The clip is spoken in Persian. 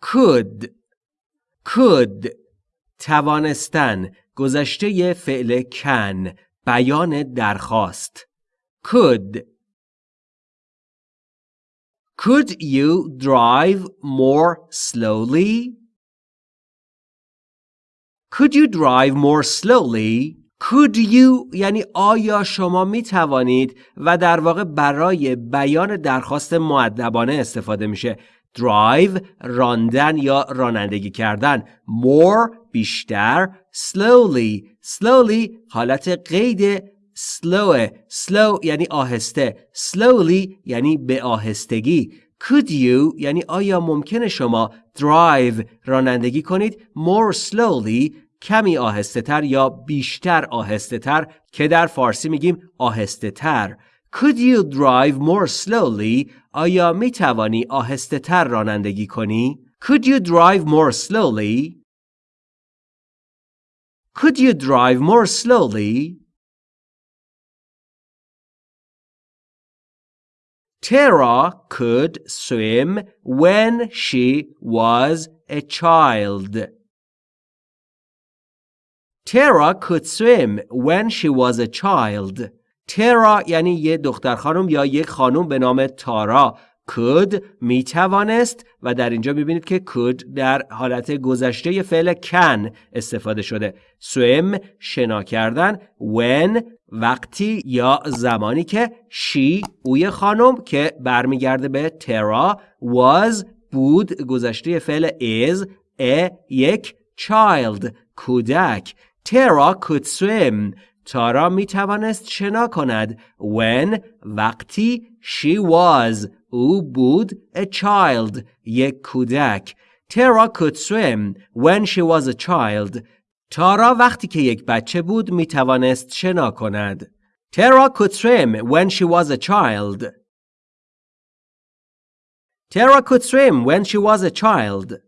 could. Could. توانستن. گذشته فعل کن بیان درخواست. Could. Could you drive more slowly? Could you drive more slowly? Could you یعنی آیا شما می توانید و در واقع برای بیان درخواست معدبانه استفاده میشه؟ Drive راندن یا رانندگی کردن. More بیشتر. Slowly. Slowly حالت قید slow slow یعنی آهسته. Slowly یعنی به آهستگی. Could you یعنی آیا ممکنه شما drive رانندگی کنید؟ More slowly کمی آهسته تر یا بیشتر آهسته تر که در فارسی میگیم آهسته تر Could you drive more slowly آیا می توانی آهسته تر رانندگی کنی؟ Could you drive more slowly? Could you drive more slowly? Tara could swim when she was a child. Tara could swim when she was a child. ترا یعنی یه دختر خانم یا یک خانم به نام تارا. could می توانست و در اینجا می‌بینید که could در حالت گذشته فعل can استفاده شده. swim شنا کردن. when وقتی یا زمانی که she اوی خانم که برمیگرده به ترا was بود گذشته فعل is a یک child کودک. ترا could swim تارا می توانست شنا کند when وقتی she was او بود a child یک کودک تارا could swim when she was a child تارا وقتی که یک بچه بود می توانست شنا کند تارا could swim when she was a child Tara could swim when she was a child.